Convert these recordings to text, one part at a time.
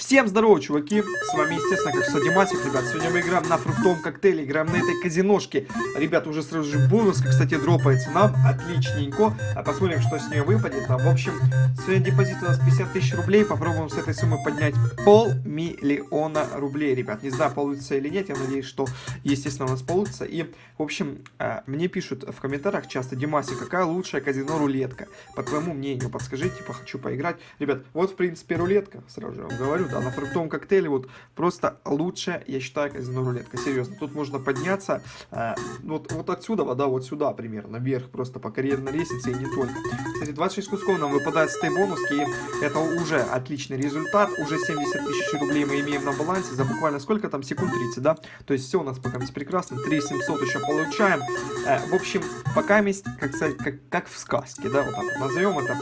Всем здорово, чуваки! С вами, естественно, как Садимасик, ребят. Сегодня мы играем на фруктовом коктейле, играем на этой казиношке. Ребят, уже сразу же бонус, кстати, дропается нам. Отличненько. А посмотрим, что с нее выпадет. Там, в общем, сегодня депозит у нас 50 тысяч рублей. Попробуем с этой суммы поднять полмиллиона рублей, ребят. Не знаю, получится или нет. Я надеюсь, что, естественно, у нас получится. И, в общем, э, мне пишут в комментариях часто, Димаси, какая лучшая казино-рулетка? По твоему мнению, подскажите, типа, хочу поиграть. Ребят, вот, в принципе, рулетка, сразу же вам говорю да, на фруктовом коктейле вот просто лучше, я считаю, казино рулетка, серьезно. Тут можно подняться э, вот, вот отсюда, да, вот сюда примерно, вверх просто по карьерной лестнице и не только. Кстати, 26 кусков нам выпадает с этой бонуски, и это уже отличный результат, уже 70 тысяч рублей мы имеем на балансе за буквально сколько там, секунд 30, да? То есть все у нас пока есть прекрасно, 3700 еще получаем. Э, в общем, пока есть, как, как, как в сказке, да, вот так вот назовем это.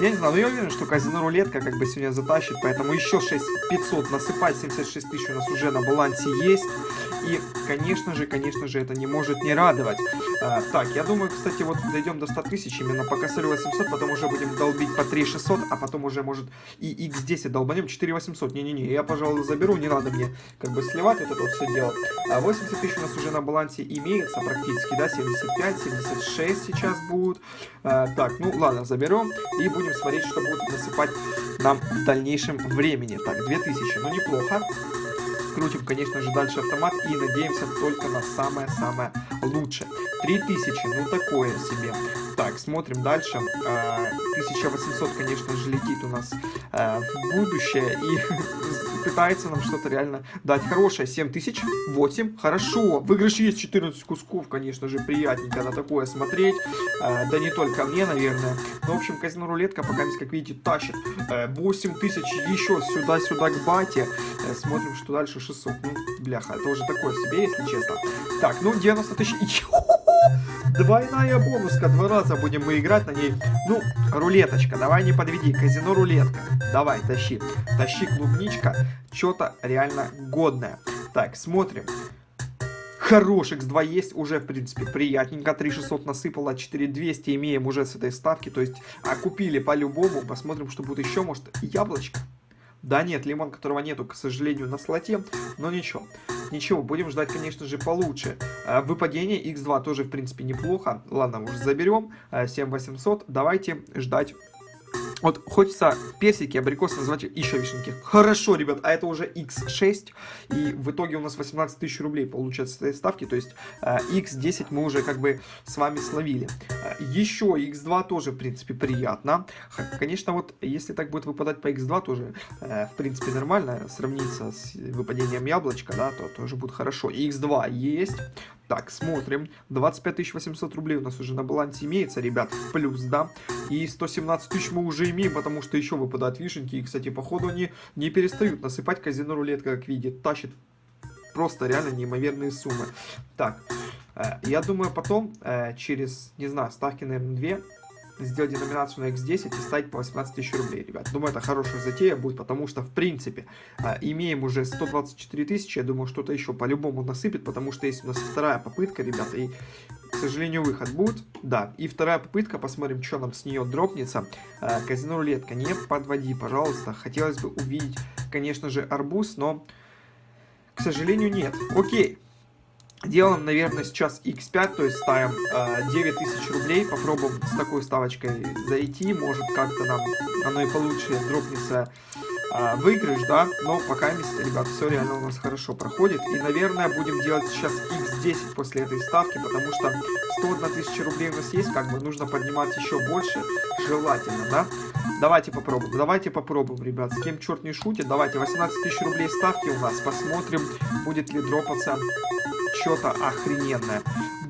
Я не знаю, но я уверен, что казино рулетка как бы сегодня затащит, поэтому еще 6500 насыпать, 76 тысяч у нас уже на балансе есть. И, конечно же, конечно же, это не может не радовать. А, так, я думаю, кстати, вот дойдем до 100 тысяч, именно по косарю 800, потом уже будем долбить по 3600, а потом уже, может, и x10 долбанем 4800. Не-не-не, я, пожалуй, заберу, не надо мне как бы сливать это вот все дело. А 80 тысяч у нас уже на балансе имеется практически, да, 75, 76 сейчас будут. А, так, ну ладно, заберем и будем смотреть, что будет насыпать нам в дальнейшем времени. Так, 2000, ну неплохо. Крутим, конечно же, дальше автомат и надеемся только на самое-самое лучшее. 3000, ну такое себе. Так, смотрим дальше. 1800, а, конечно же, летит у нас а, в будущее и пытается нам что-то реально дать хорошее. 7000, 8, хорошо. Выигрыш есть 14 кусков, конечно же, приятненько на такое смотреть. А, да не только мне, наверное. Но, в общем, казино рулетка пока, как видите, тащит 8000 еще сюда-сюда к бате. Э, смотрим, что дальше 600. Ну, бляха, это уже такое себе, если честно. Так, ну, 90 тысяч. Двойная бонуска, два раза будем мы играть на ней. Ну, рулеточка, давай не подведи, казино рулетка. Давай, тащи, тащи клубничка, что-то реально годное. Так, смотрим. Хорош, x2 есть, уже, в принципе, приятненько. 3600 насыпало, 4200 имеем уже с этой ставки. То есть, а купили по-любому. Посмотрим, что будет еще. Может, яблочко? Да нет, лимон, которого нету, к сожалению, на слоте. Но ничего. Ничего, будем ждать, конечно же, получше. А, выпадение x2 тоже, в принципе, неплохо. Ладно, уже заберем. 7800. А, Давайте ждать вот хочется персики, абрикосы назвать еще вишенки. Хорошо, ребят, а это уже x6. И в итоге у нас 18 тысяч рублей получается с этой ставки. То есть x10 мы уже как бы с вами словили. Еще x2 тоже, в принципе, приятно. Конечно, вот если так будет выпадать по x2, тоже, э, в принципе, нормально. Сравниться с выпадением яблочка, да, то тоже будет хорошо. x2 есть. Так, смотрим. 25 800 рублей у нас уже на балансе имеется, ребят, плюс, да. И 117 тысяч мы уже имеем, потому что еще выпадают вишенки. И, кстати, походу они не перестают насыпать казино рулетка, как видит. Тащит просто реально неимоверные суммы. Так, э, я думаю, потом, э, через, не знаю, ставки, наверное, 2 сделать деноминацию на x10 и ставить по 18 тысяч рублей, ребят. Думаю, это хорошая затея будет, потому что, в принципе, а, имеем уже 124 тысячи, я думаю, что-то еще по-любому насыпет, потому что есть у нас вторая попытка, ребята, и, к сожалению, выход будет. Да, и вторая попытка, посмотрим, что нам с нее дропнется. А, казино рулетка, не подводи, пожалуйста. Хотелось бы увидеть, конечно же, арбуз, но, к сожалению, нет. Окей. Делаем, наверное, сейчас x5, то есть ставим э, 9000 рублей. Попробуем с такой ставочкой зайти. Может, как-то нам оно и получше дропнется э, выигрыш, да. Но пока, ребят, все реально у нас хорошо проходит. И, наверное, будем делать сейчас x10 после этой ставки, потому что 101 тысяча рублей у нас есть, как бы нужно поднимать еще больше, желательно, да. Давайте попробуем, давайте попробуем, ребят. С кем черт не шутит, давайте 18 тысяч рублей ставки у нас. Посмотрим, будет ли дропаться что-то охрененное.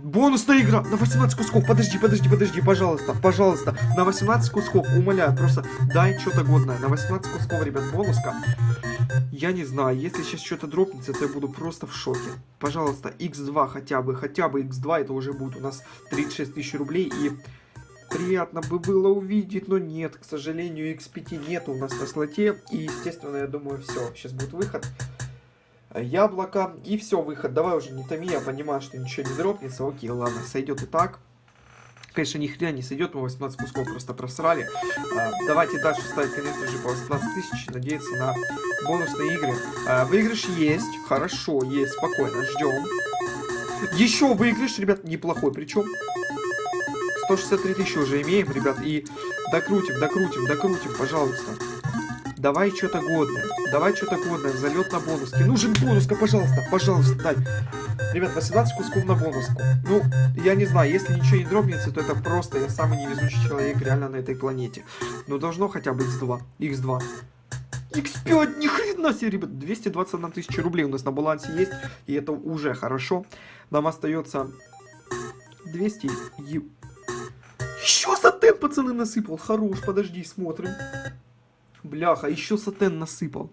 Бонусная игра на 18 кусков. Подожди, подожди, подожди, пожалуйста, пожалуйста. На 18 кусков, умоляю, просто дай что-то годное. На 18 кусков, ребят, бонуска. Я не знаю, если сейчас что-то дропнется, то я буду просто в шоке. Пожалуйста, x2 хотя бы, хотя бы x2, это уже будет у нас 36 тысяч рублей. И приятно бы было увидеть, но нет, к сожалению, x5 нет у нас на слоте. И, естественно, я думаю, все, сейчас будет выход яблоко. И все, выход. Давай уже не томи, я понимаю, что ничего не дропнется. Окей, ладно, сойдет и так. Конечно, ни хрена не сойдет, мы 18 кусков просто просрали. А, давайте дальше ставить, конечно же, по 18 тысяч, надеяться на бонусные игры. А, выигрыш есть, хорошо, есть, спокойно, ждем. Еще выигрыш, ребят, неплохой, причем 163 тысячи уже имеем, ребят, и докрутим, докрутим, докрутим, пожалуйста. Давай что-то годное. Давай что-то годное. Залет на бонуски. Нужен бонуска, пожалуйста. Пожалуйста, дай. Ребят, 18 кусков на бонуску. Ну, я не знаю, если ничего не дробнется, то это просто я самый невезучий человек реально на этой планете. Но должно хотя бы x2. x2. X5, ни хрена себе, ребят. 221 тысяча рублей у нас на балансе есть. И это уже хорошо. Нам остается 200 и... Еще сатен, пацаны, насыпал. Хорош, подожди, смотрим. Бляха, еще сатен насыпал.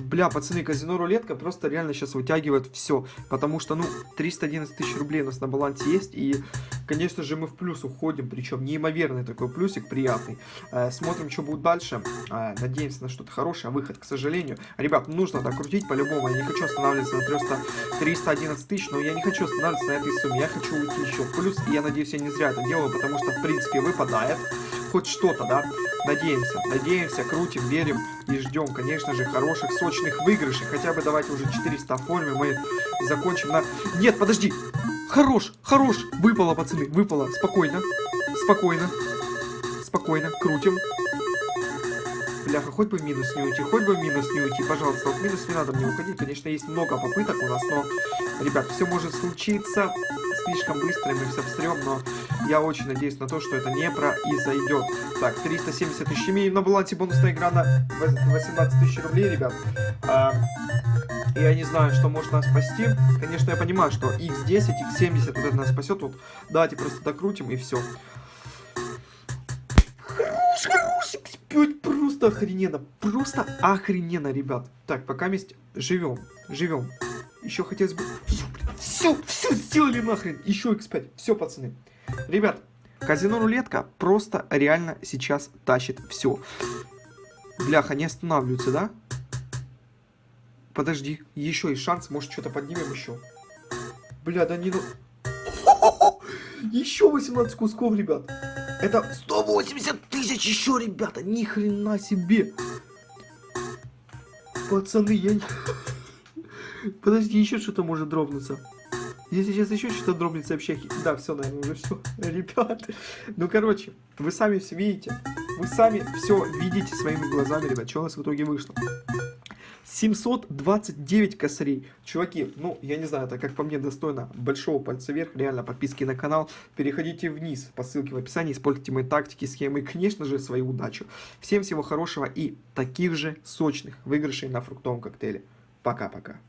Бля, пацаны, казино рулетка просто реально сейчас вытягивает все. Потому что, ну, 311 тысяч рублей у нас на балансе есть. И, конечно же, мы в плюс уходим. Причем неимоверный такой плюсик, приятный. Э, смотрим, что будет дальше. Э, надеемся на что-то хорошее. Выход, к сожалению. Ребят, нужно докрутить по-любому. Я не хочу останавливаться на 300, 311 тысяч. Но я не хочу останавливаться на этой сумме. Я хочу уйти еще в плюс. И я надеюсь, я не зря это делаю. Потому что, в принципе, выпадает хоть что-то, да? Надеемся, надеемся, крутим, верим и ждем, конечно же, хороших, сочных выигрышей. Хотя бы давайте уже 400 оформим, мы закончим на... Нет, подожди! Хорош, хорош! Выпало, пацаны, выпало. Спокойно, спокойно, спокойно, крутим. Бляха, хоть бы минус не уйти, хоть бы минус не уйти, пожалуйста. Вот минус не надо мне уходить. Конечно, есть много попыток у нас, но, ребят, все может случиться. Слишком быстро мы все встрем, но я очень надеюсь на то, что это не произойдет. Так, 370 тысяч имеем на балансе бонусная игра на 18 тысяч рублей, ребят. А, я не знаю, что может нас спасти. Конечно, я понимаю, что x10, x70 вот это нас спасет. Вот давайте просто докрутим и все. Хорош, хорош, x5 просто охрененно. Просто охрененно, ребят. Так, пока вместе живем, живем. Еще хотелось бы... Все, все сделали нахрен. Еще x5. Все, пацаны. Ребят, казино рулетка просто реально сейчас тащит все. Бляха, не останавливаются, да? Подожди, еще есть шанс, может что-то поднимем еще. Бля, да не. Еще 18 кусков, ребят. Это 180 тысяч еще, ребята. Ни хрена себе. Пацаны, я не... Подожди, еще что-то может дробнуться. Если сейчас еще что-то дробнется вообще... Да, все, наверное, уже все. Ребята. Ну, короче, вы сами все видите. Вы сами все видите своими глазами, ребят, что у нас в итоге вышло. 729 косарей. Чуваки, ну, я не знаю, это как по мне достойно большого пальца вверх. Реально, подписки на канал. Переходите вниз по ссылке в описании. Используйте мои тактики, схемы и, конечно же, свою удачу. Всем всего хорошего и таких же сочных выигрышей на фруктовом коктейле. Пока-пока.